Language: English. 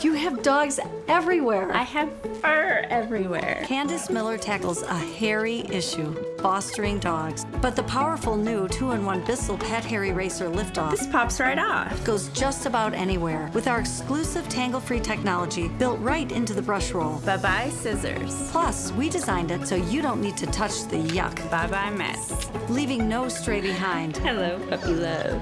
You have dogs everywhere. I have fur everywhere. Candace Miller tackles a hairy issue, fostering dogs. But the powerful new 2-in-1 Bissell Pet Hair Eraser Liftoff This pops right off. goes just about anywhere with our exclusive tangle-free technology built right into the brush roll. Bye-bye scissors. Plus, we designed it so you don't need to touch the yuck, Bye-bye mess. leaving no stray behind. Hello, puppy love.